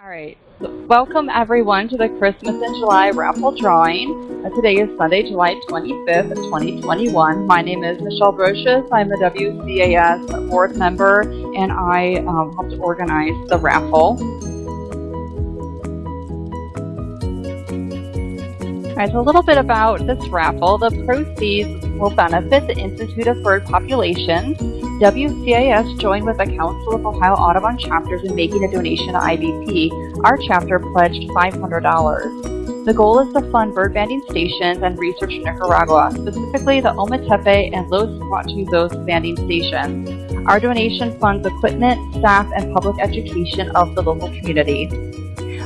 All right. Welcome everyone to the Christmas in July raffle drawing. Uh, today is Sunday, July 25th, 2021. My name is Michelle Brocious. I'm the WCAS board member and I um, helped organize the raffle. A little bit about this raffle. The proceeds will benefit the Institute of Bird Populations WCAS joined with the Council of Ohio Audubon chapters in making a donation to IBP. Our chapter pledged $500. The goal is to fund bird banding stations and research in Nicaragua, specifically the Ometepe and Los Guatuzos banding stations. Our donation funds equipment, staff, and public education of the local community.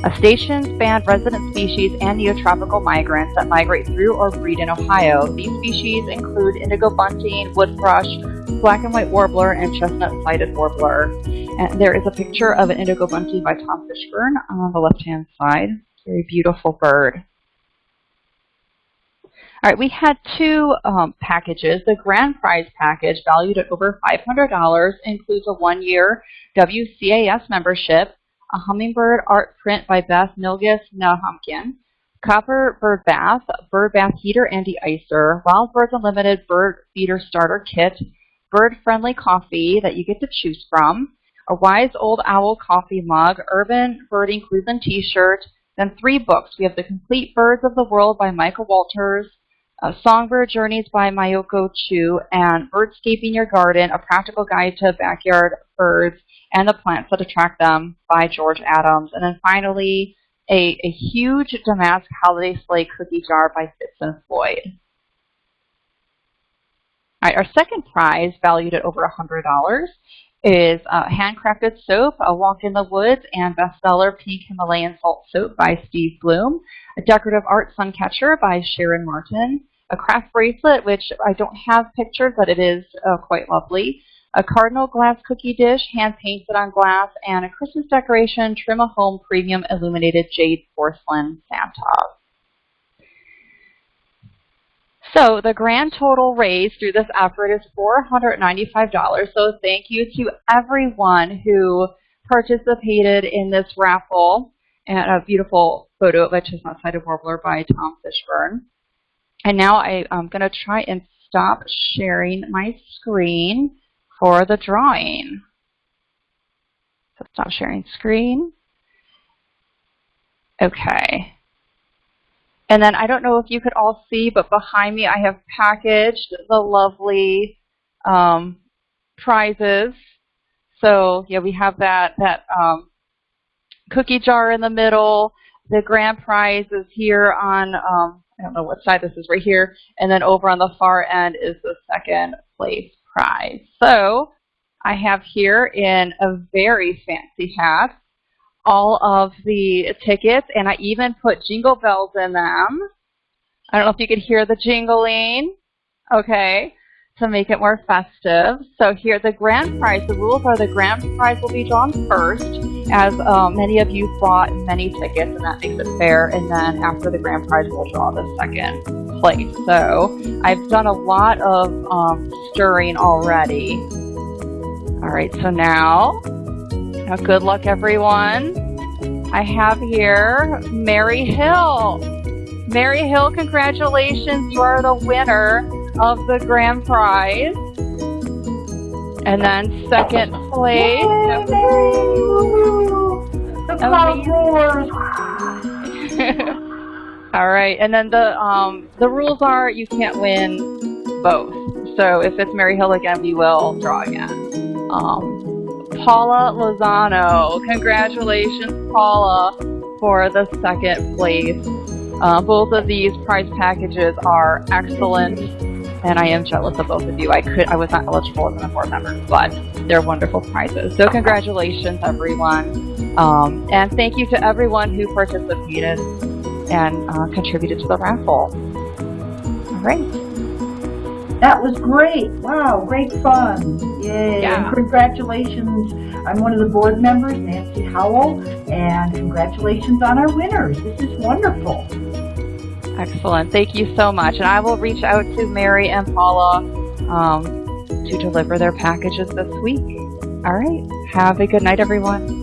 A stations band resident species and neotropical migrants that migrate through or breed in Ohio. These species include indigo bunting, wood thrush, black and white warbler, and chestnut-sided warbler. And there is a picture of an indigo bunting by Tom Fishburne on the left-hand side. Very beautiful bird. All right, we had two um, packages. The grand prize package, valued at over $500, includes a one-year WCAS membership, a hummingbird art print by Beth Milgis Nahamkin, copper bird bath, bird bath heater and de-icer, Wild Birds Unlimited bird feeder starter kit, bird-friendly coffee that you get to choose from, a Wise Old Owl coffee mug, Urban Birding Cleveland t-shirt, then three books. We have The Complete Birds of the World by Michael Walters, uh, Songbird Journeys by Miyoko Chu, and Birdscaping Your Garden, A Practical Guide to Backyard Birds and the Plants That Attract Them by George Adams. And then finally, a, a huge Damask Holiday Sleigh cookie jar by Fitz and Floyd. All right, our second prize, valued at over $100, is uh, handcrafted soap, A Walk in the Woods, and bestseller Pink Himalayan Salt Soap by Steve Bloom, a decorative art sun catcher by Sharon Martin, a craft bracelet, which I don't have pictures, but it is uh, quite lovely, a cardinal glass cookie dish, hand painted on glass, and a Christmas decoration, Trim a Home Premium Illuminated Jade Porcelain Santa. So the grand total raised through this effort is $495. So thank you to everyone who participated in this raffle. And a beautiful photo of a chestnut-sided warbler by Tom Fishburne. And now I, I'm going to try and stop sharing my screen for the drawing. So stop sharing screen. Okay. And then I don't know if you could all see, but behind me I have packaged the lovely um, prizes. So yeah, we have that that um, cookie jar in the middle. The grand prize is here on um, I don't know what side this is right here, and then over on the far end is the second place prize. So I have here in a very fancy hat all of the tickets, and I even put jingle bells in them. I don't know if you could hear the jingling. Okay, to make it more festive. So here, the grand prize, the rules are the grand prize will be drawn first, as um, many of you bought many tickets, and that makes it fair. And then after the grand prize, we'll draw the second place. So I've done a lot of um, stirring already. All right, so now now, good luck, everyone. I have here Mary Hill. Mary Hill, congratulations. You are the winner of the grand prize. And then second place. All right, and then the um, the rules are you can't win both. So if it's Mary Hill again, we will draw again. Um, Paula Lozano. Congratulations, Paula, for the second place. Uh, both of these prize packages are excellent, and I am jealous of both of you. I could, I was not eligible as a board member, but they're wonderful prizes. So congratulations, everyone, um, and thank you to everyone who participated and uh, contributed to the raffle. All right. That was great. Wow, great fun. Yay. Yeah. And congratulations. I'm one of the board members, Nancy Howell, and congratulations on our winners. This is wonderful. Excellent. Thank you so much. And I will reach out to Mary and Paula um, to deliver their packages this week. All right. Have a good night, everyone.